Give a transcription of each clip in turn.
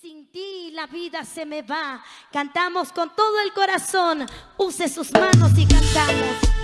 Sin ti la vida se me va. Cantamos con todo el corazón. Use sus manos y cantamos.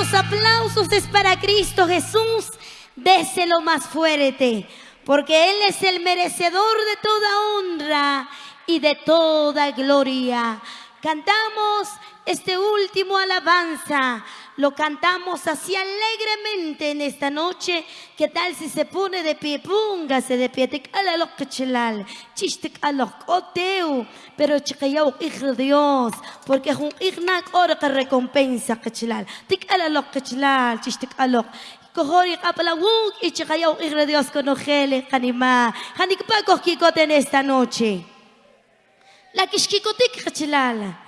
Esos aplausos es para Cristo Jesús, déselo más fuerte, porque Él es el merecedor de toda honra y de toda gloria. Cantamos este último alabanza, lo cantamos así alegremente en esta noche. ¿Qué tal si se pone de pie? Póngase de pie. Tic alalok kachelal, chishtik alok oteu, pero chikayau hijo de Dios, porque es un ignac ora que recompensa kachelal. Tic alalok kachelal, chishtik alok. Kohori kapalawuk y chikayau hijo de Dios con ojele, kanima. Hanikpa kohkikote en esta noche. La kishkikotik kachelal.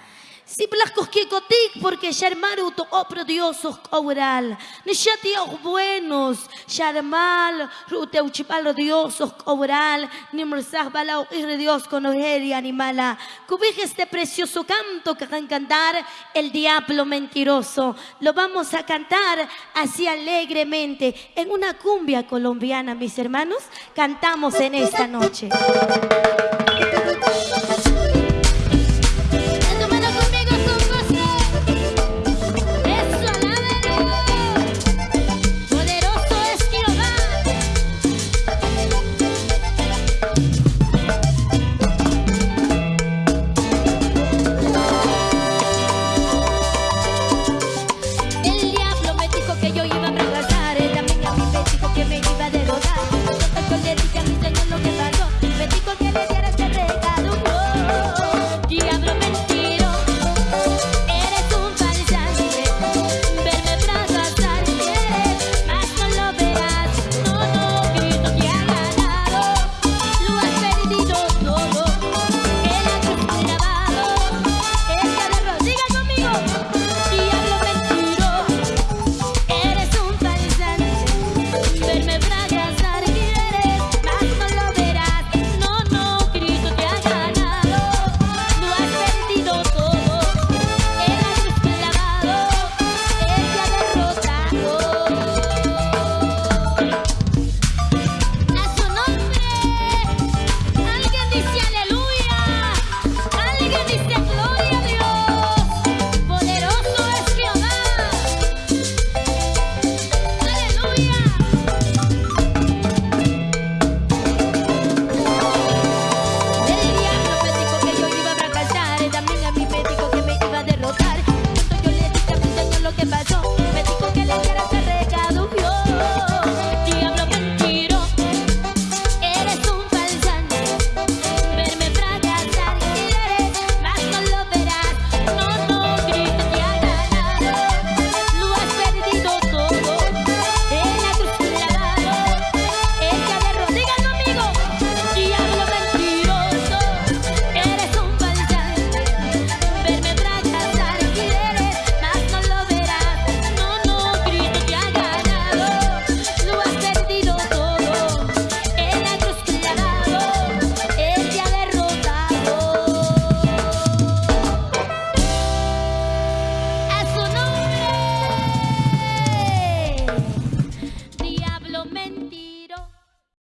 Si blascos que cotic, porque Sharmaru to opro diosos oral. Ni shatios buenos, Sharmal, rute uchipalo diosos oral. Ni mrsah balao irre Dios con ojeria animala. Cubije este precioso canto que van a cantar el diablo mentiroso. Lo vamos a cantar así alegremente en una cumbia colombiana, mis hermanos. Cantamos en esta noche.